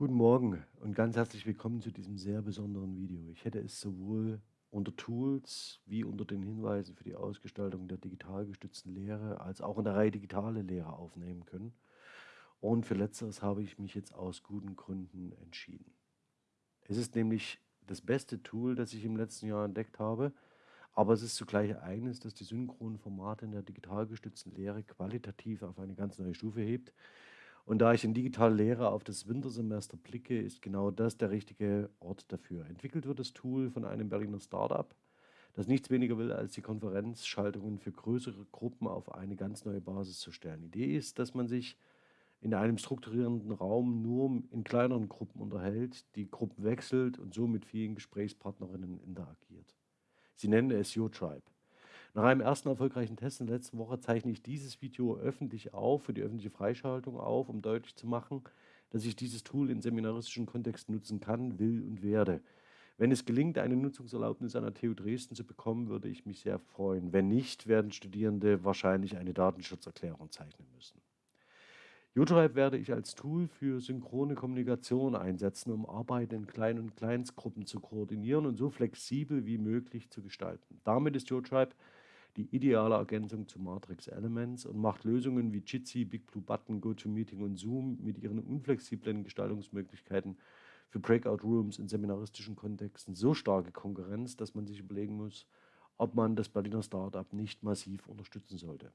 Guten Morgen und ganz herzlich willkommen zu diesem sehr besonderen Video. Ich hätte es sowohl unter Tools wie unter den Hinweisen für die Ausgestaltung der digital gestützten Lehre als auch in der Reihe digitale Lehre aufnehmen können. Und für letzteres habe ich mich jetzt aus guten Gründen entschieden. Es ist nämlich das beste Tool, das ich im letzten Jahr entdeckt habe, aber es ist zugleich eines, das die synchronen Formate in der digital gestützten Lehre qualitativ auf eine ganz neue Stufe hebt und da ich in digitale Lehre auf das Wintersemester blicke, ist genau das der richtige Ort dafür. Entwickelt wird das Tool von einem Berliner Startup, das nichts weniger will, als die Konferenzschaltungen für größere Gruppen auf eine ganz neue Basis zu stellen. Die Idee ist, dass man sich in einem strukturierenden Raum nur in kleineren Gruppen unterhält, die Gruppen wechselt und so mit vielen Gesprächspartnerinnen interagiert. Sie nennen es YoTribe. Nach einem ersten erfolgreichen Test in der letzten Woche zeichne ich dieses Video öffentlich auf, für die öffentliche Freischaltung auf, um deutlich zu machen, dass ich dieses Tool in seminaristischen Kontexten nutzen kann, will und werde. Wenn es gelingt, eine Nutzungserlaubnis an der TU Dresden zu bekommen, würde ich mich sehr freuen. Wenn nicht, werden Studierende wahrscheinlich eine Datenschutzerklärung zeichnen müssen. YouTribe werde ich als Tool für synchrone Kommunikation einsetzen, um Arbeit in Klein- und Kleinstgruppen zu koordinieren und so flexibel wie möglich zu gestalten. Damit ist YouTribe die ideale Ergänzung zu Matrix Elements und macht Lösungen wie Jitsi, BigBlueButton, GoToMeeting und Zoom mit ihren unflexiblen Gestaltungsmöglichkeiten für Breakout Rooms in seminaristischen Kontexten so starke Konkurrenz, dass man sich überlegen muss, ob man das Berliner Startup nicht massiv unterstützen sollte.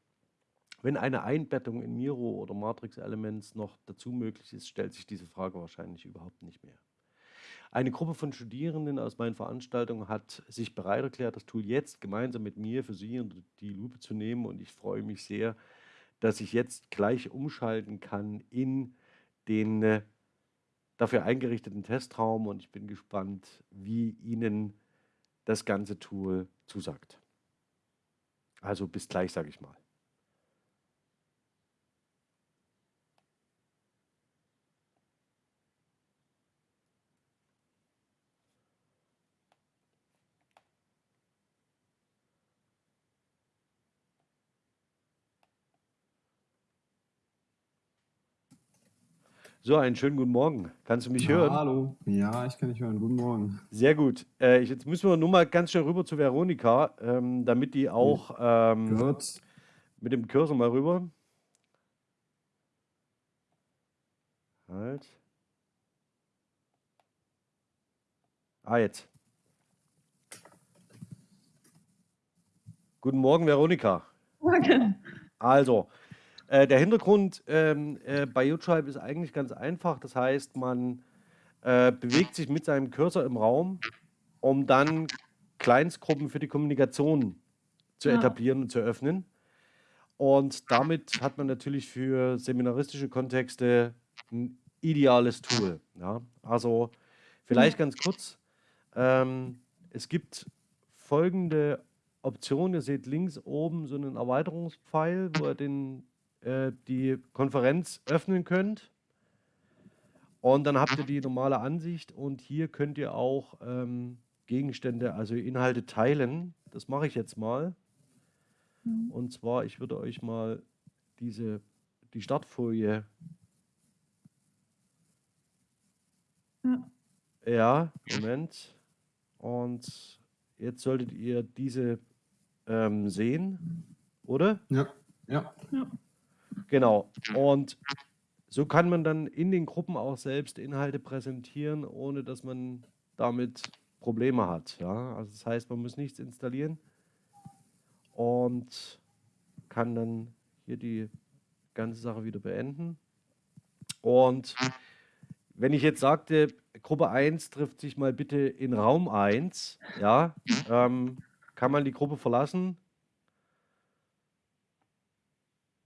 Wenn eine Einbettung in Miro oder Matrix Elements noch dazu möglich ist, stellt sich diese Frage wahrscheinlich überhaupt nicht mehr. Eine Gruppe von Studierenden aus meinen Veranstaltungen hat sich bereit erklärt, das Tool jetzt gemeinsam mit mir für Sie unter die Lupe zu nehmen. Und ich freue mich sehr, dass ich jetzt gleich umschalten kann in den äh, dafür eingerichteten Testraum. Und ich bin gespannt, wie Ihnen das ganze Tool zusagt. Also bis gleich, sage ich mal. So, einen schönen guten Morgen. Kannst du mich Ja, hören? hallo. Ja, ich kann dich hören. Guten Morgen. Sehr gut. Äh, jetzt müssen wir nur mal ganz schnell rüber zu Veronika, ähm, damit die auch ähm, Gehört. mit dem Cursor mal rüber. Halt. Ah, jetzt. Guten Morgen, Veronika. Morgen. Also, äh, der Hintergrund ähm, äh, bei YouTribe ist eigentlich ganz einfach. Das heißt, man äh, bewegt sich mit seinem Cursor im Raum, um dann Kleinstgruppen für die Kommunikation zu Ja. etablieren und zu öffnen. Und damit hat man natürlich für seminaristische Kontexte ein ideales Tool. Ja? Also vielleicht ganz kurz. Ähm, es gibt folgende Option. Ihr seht links oben so einen Erweiterungspfeil, wo ihr den äh, die Konferenz öffnen könnt. Und dann habt ihr die normale Ansicht und hier könnt ihr auch ähm, Gegenstände, also Inhalte teilen. Das mache ich jetzt mal. Mhm. Und zwar, ich würde euch mal diese, die Startfolie. Ja. Ja, Moment. Und jetzt solltet ihr diese ähm, sehen, oder? Ja, ja. Genau. Und so kann man dann in den Gruppen auch selbst Inhalte präsentieren, ohne dass man damit Probleme hat. Ja? Also das heißt, man muss nichts installieren und kann dann hier die ganze Sache wieder beenden. Und wenn ich jetzt sagte, Gruppe 1 trifft sich mal bitte in Raum 1, ja, ähm, kann man die Gruppe verlassen.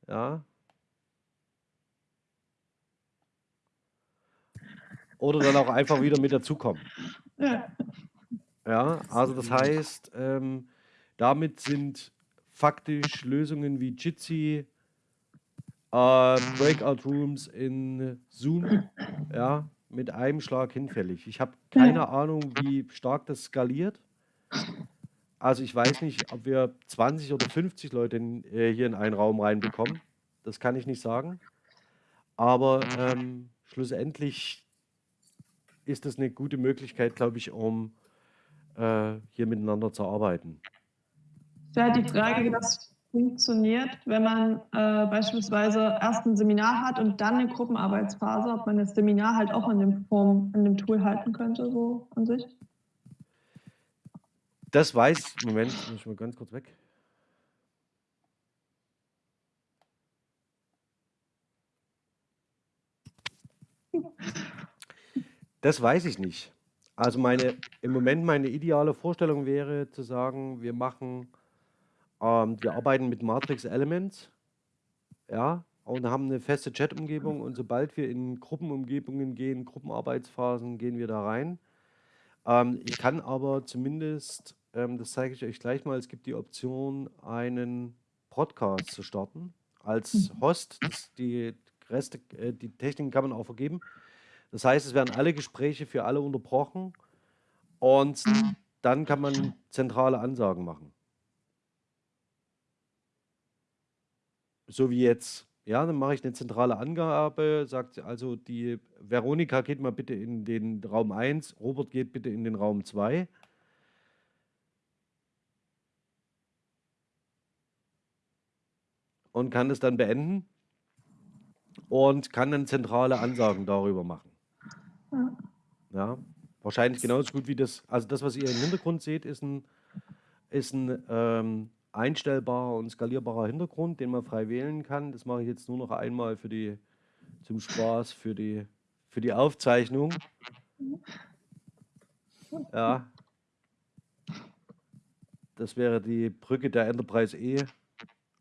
Ja, Oder dann auch einfach wieder mit dazukommen. Ja. Also das heißt, ähm, damit sind faktisch Lösungen wie Jitsi, äh, Breakout Rooms in Zoom, ja, mit einem Schlag hinfällig. Ich habe keine Ahnung, wie stark das skaliert. Also ich weiß nicht, ob wir 20 oder 50 Leute in, äh, hier in einen Raum reinbekommen. Das kann ich nicht sagen. Aber ähm, schlussendlich ist das eine gute Möglichkeit, glaube ich, um äh, hier miteinander zu arbeiten. Es wäre halt die Frage, wie das funktioniert, wenn man äh, beispielsweise erst ein Seminar hat und dann eine Gruppenarbeitsphase, ob man das Seminar halt auch in dem Form, in dem Tool halten könnte, so an sich. Das weiß, Moment, muss ich mal ganz kurz weg. Das weiß ich nicht. Also meine, im Moment meine ideale Vorstellung wäre zu sagen, wir machen, ähm, wir arbeiten mit Matrix Elements, ja, und haben eine feste Chat-Umgebung und sobald wir in Gruppenumgebungen gehen, Gruppenarbeitsphasen, gehen wir da rein. Ähm, ich kann aber zumindest, ähm, das zeige ich euch gleich mal, es gibt die Option, einen Podcast zu starten als Host. Das, die Reste, äh, die Techniken kann man auch vergeben. Das heißt, es werden alle Gespräche für alle unterbrochen und dann kann man zentrale Ansagen machen. So wie jetzt. Ja, dann mache ich eine zentrale Angabe, sagt also, die Veronika geht mal bitte in den Raum 1, Robert geht bitte in den Raum 2. Und kann es dann beenden und kann dann zentrale Ansagen darüber machen. Ja. Ja, wahrscheinlich genauso gut wie das, also das, was ihr im Hintergrund seht, ist ein, ist ein ähm, einstellbarer und skalierbarer Hintergrund, den man frei wählen kann. Das mache ich jetzt nur noch einmal für die, zum Spaß, für die, für die Aufzeichnung. Ja. Das wäre die Brücke der Enterprise E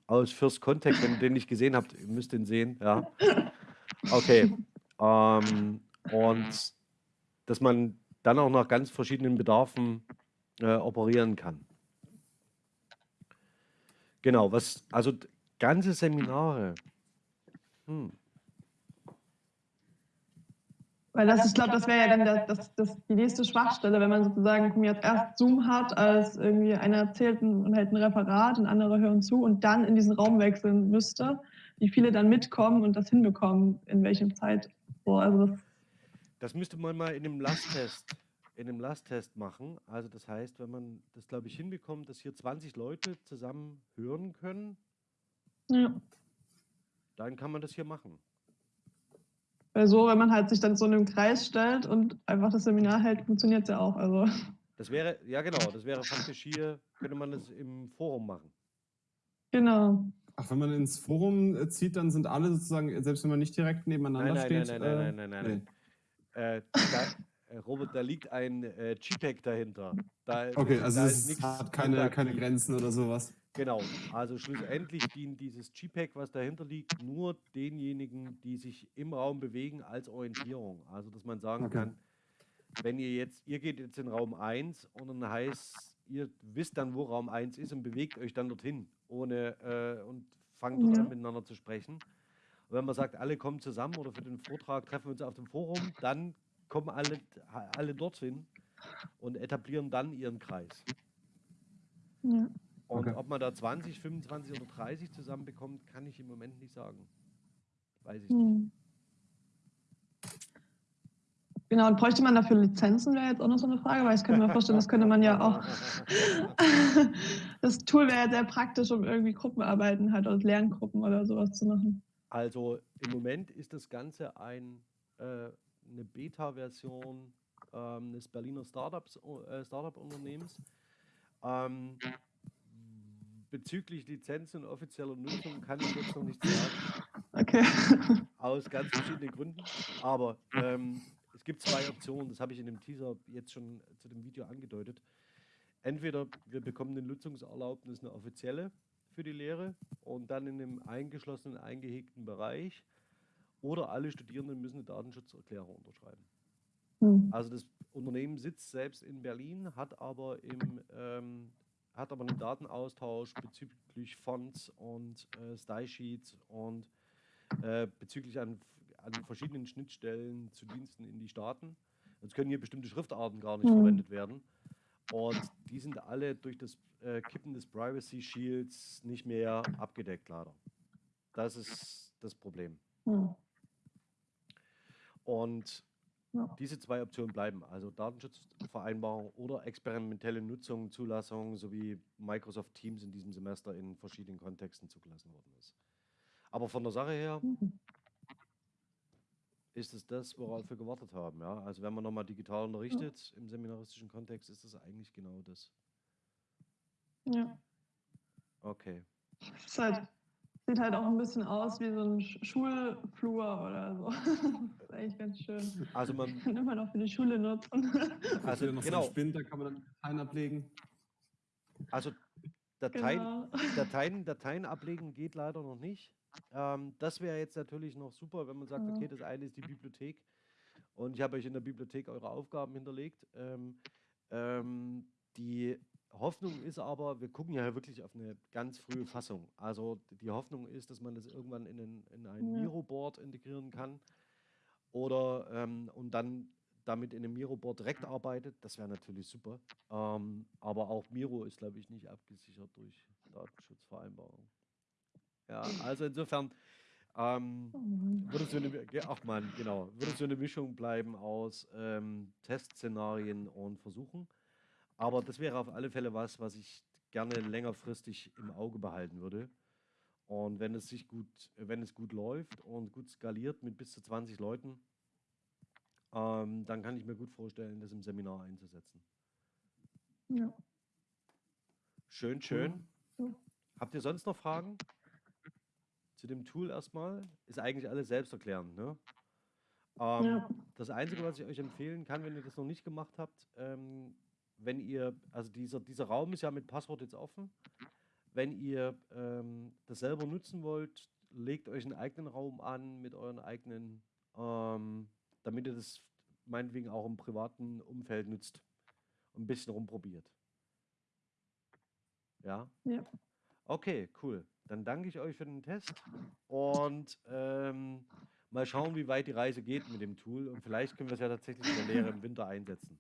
aus First Contact, wenn ihr den nicht gesehen habt, ihr müsst den sehen, ja. Okay. Ähm, und dass man dann auch nach ganz verschiedenen Bedarfen äh, operieren kann. Genau, was, also ganze Seminare. Hm. Weil das, ich glaube, das wäre ja dann das, das, das, die nächste Schwachstelle, wenn man sozusagen jetzt erst Zoom hat, als irgendwie einer erzählt und hält ein Referat und andere hören zu und dann in diesen Raum wechseln müsste, wie viele dann mitkommen und das hinbekommen, in welchem Zeit. So, also das, Das müsste man mal in einem Lasttest, in einem Lasttest machen. Also das heißt, wenn man das, glaube ich, hinbekommt, dass hier 20 Leute zusammen hören können, ja. dann kann man das hier machen. Weil so, wenn man halt sich dann so in einem Kreis stellt und einfach das Seminar hält, funktioniert es ja auch. Also, Das wäre, ja genau, das wäre faktisch hier, könnte man das im Forum machen. genau. Ach, wenn man ins Forum äh, zieht, dann sind alle sozusagen, selbst wenn man nicht direkt nebeneinander Nein, nein, steht. nein, nein, äh, nein, nein, nein, nein. Äh, da, äh, Robert, da liegt ein äh, JPEG dahinter. Da, Okay, da also ist es nichts hat keine, keine. Grenzen oder sowas. Genau, also schlussendlich dient dieses JPEG, was dahinter liegt, nur denjenigen, die sich im Raum bewegen, als Orientierung. Also, dass man sagen Okay. kann, wenn ihr jetzt, ihr geht jetzt in Raum 1 und dann heißt, ihr wisst dann, wo Raum 1 ist und bewegt euch dann dorthin, ohne äh, und fangt dort Ja. an miteinander zu sprechen. Und wenn man sagt, alle kommen zusammen oder für den Vortrag treffen wir uns auf dem Forum, dann kommen alle, alle dorthin und etablieren dann ihren Kreis. Ja. Und Okay. ob man da 20, 25 oder 30 zusammenbekommt, kann ich im Moment nicht sagen. Weiß ich nicht. Hm. Genau, und bräuchte man dafür Lizenzen, wäre jetzt auch noch so eine Frage, weil ich könnte mir vorstellen, das könnte man ja auch. das Tool wäre ja sehr praktisch, um irgendwie Gruppenarbeiten halt oder Lerngruppen oder sowas zu machen. Also im Moment ist das Ganze ein, äh, eine Beta-Version ähm, des Berliner äh, Startup-Unternehmens. Ähm, bezüglich Lizenzen und offizieller Nutzung kann ich jetzt noch nichts sagen. Okay. aus ganz verschiedenen Gründen. Aber ähm, es gibt zwei Optionen, das habe ich in dem Teaser jetzt schon zu dem Video angedeutet. Entweder wir bekommen eine Nutzungserlaubnis, eine offizielle für die Lehre und dann in einem eingeschlossenen, eingehegten Bereich. Oder alle Studierenden müssen eine Datenschutzerklärung unterschreiben. Hm. Also das Unternehmen sitzt selbst in Berlin, hat aber, im, ähm, hat aber einen Datenaustausch bezüglich Fonts und äh, Style-Sheets und äh, bezüglich an, an verschiedenen Schnittstellen zu Diensten in die Staaten. Jetzt können hier bestimmte Schriftarten gar nicht Mhm. verwendet werden. Und die sind alle durch das äh, Kippen des Privacy Shields nicht mehr abgedeckt, leider. Das ist das Problem. Hm. Und Ja. Diese zwei Optionen bleiben, also Datenschutzvereinbarung oder experimentelle Nutzung, Zulassung sowie Microsoft Teams in diesem Semester in verschiedenen Kontexten zugelassen worden ist. Aber von der Sache her Mhm. Ist es das, worauf wir gewartet haben. Ja? Also wenn man nochmal digital unterrichtet im seminaristischen Kontext, ist das eigentlich genau das. Ja. Okay. Es halt, sieht halt auch ein bisschen aus wie so ein Sch- Schulflur oder so. das ist eigentlich ganz schön. Also man, Kann immer noch für die Schule nutzen. also noch so genau, ein Spind, da kann man dann Dateien ablegen. also Dateien, Genau. Dateien, Dateien ablegen geht leider noch nicht. Ähm, das wäre jetzt natürlich noch super, wenn man sagt, okay, das eine ist die Bibliothek und ich habe euch in der Bibliothek eure Aufgaben hinterlegt. Ähm, ähm, die Hoffnung ist aber, wir gucken ja wirklich auf eine ganz frühe Fassung. Also die Hoffnung ist, dass man das irgendwann in ein, in ein Ja. Miro-Board integrieren kann oder ähm, und dann damit in einem Miro-Board direkt arbeitet. Das wäre natürlich super. Ähm, aber auch Miro ist, glaube ich, nicht abgesichert durch Datenschutzvereinbarung. Ja, also insofern ähm, Oh Mann. würde es so eine, ach man, genau, würde so eine Mischung bleiben aus ähm, Testszenarien und Versuchen. Aber das wäre auf alle Fälle was, was ich gerne längerfristig im Auge behalten würde. Und wenn es sich gut, wenn es gut läuft und gut skaliert mit bis zu 20 Leuten, ähm, dann kann ich mir gut vorstellen, das im Seminar einzusetzen. Ja. Schön, schön. Ja. Habt ihr sonst noch Fragen? Zu dem Tool erstmal? Ist eigentlich alles selbsterklärend, ne? Ähm, Ja. Das Einzige, was ich euch empfehlen kann, wenn ihr das noch nicht gemacht habt, ähm, wenn ihr, also dieser, dieser Raum ist ja mit Passwort jetzt offen. Wenn ihr ähm, das selber nutzen wollt, legt euch einen eigenen Raum an mit euren eigenen, ähm, damit ihr das meinetwegen auch im privaten Umfeld nutzt und ein bisschen rumprobiert. Ja? Ja. Okay, cool. Dann danke ich euch für den Test und ähm, mal schauen, wie weit die Reise geht mit dem Tool und vielleicht können wir es ja tatsächlich in der Lehre im Winter einsetzen.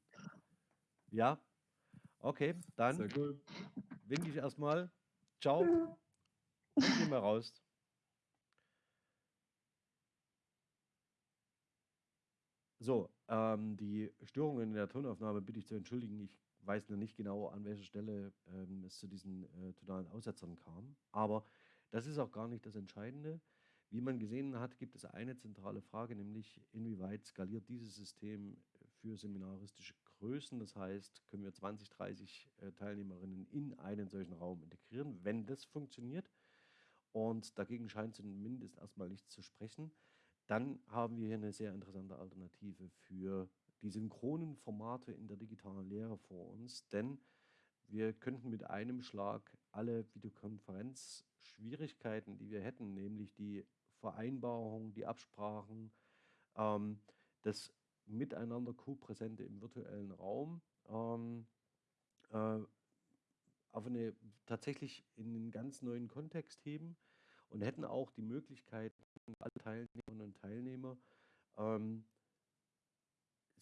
Ja? Okay, dann cool. winke ich erstmal. Ciao und gehen wir raus. So, ähm, die Störungen in der Tonaufnahme bitte ich zu entschuldigen. Ich weiß noch nicht genau, an welcher Stelle ähm, es zu diesen äh, tonalen Aussetzern kam. Aber das ist auch gar nicht das Entscheidende. Wie man gesehen hat, gibt es eine zentrale Frage, nämlich inwieweit skaliert dieses System für seminaristische Größen. Das heißt, können wir 20, 30 äh, Teilnehmerinnen in einen solchen Raum integrieren, wenn das funktioniert. Und dagegen scheint zumindest erstmal nichts zu sprechen. Dann haben wir hier eine sehr interessante Alternative für die synchronen Formate in der digitalen Lehre vor uns, denn wir könnten mit einem Schlag alle Videokonferenzschwierigkeiten, die wir hätten, nämlich die Vereinbarung, die Absprachen, ähm, das Miteinander Co-Präsente im virtuellen Raum, ähm, äh, auf eine tatsächlich in einen ganz neuen Kontext heben und hätten auch die Möglichkeit, alle Teilnehmerinnen und Teilnehmer ähm,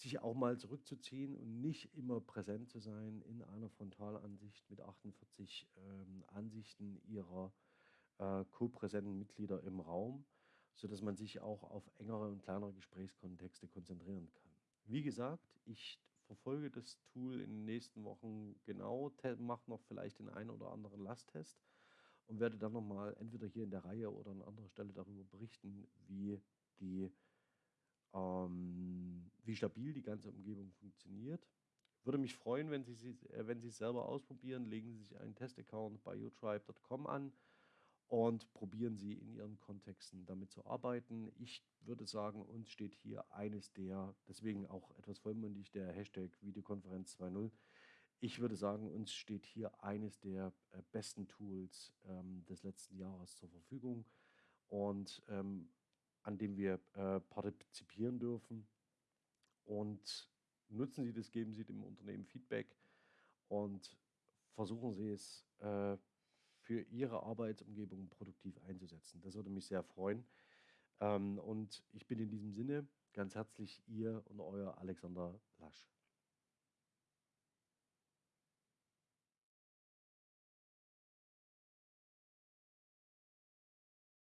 sich auch mal zurückzuziehen und nicht immer präsent zu sein in einer Frontalansicht mit 48 ähm, Ansichten ihrer äh, co-präsenten Mitglieder im Raum, sodass man sich auch auf engere und kleinere Gesprächskontexte konzentrieren kann. Wie gesagt, ich verfolge das Tool in den nächsten Wochen genau, mache noch vielleicht den einen oder anderen Lasttest und werde dann nochmal entweder hier in der Reihe oder an anderer Stelle darüber berichten, wie die ähm, wie stabil die ganze Umgebung funktioniert. Würde mich freuen, wenn Sie, sie, äh, wenn Sie es selber ausprobieren. Legen Sie sich einen Testaccount bei utribe.com an und probieren Sie in Ihren Kontexten damit zu arbeiten. Ich würde sagen, uns steht hier eines der, deswegen auch etwas vollmundig, der Hashtag Videokonferenz 2.0. Ich würde sagen, uns steht hier eines der äh, besten Tools ähm, des letzten Jahres zur Verfügung und ähm, an dem wir äh, partizipieren dürfen. Und nutzen Sie das, geben Sie dem Unternehmen Feedback und versuchen Sie es äh, für Ihre Arbeitsumgebung produktiv einzusetzen. Das würde mich sehr freuen. Ähm, und ich bin in diesem Sinne ganz herzlich Ihr und Euer Alexander Lasch.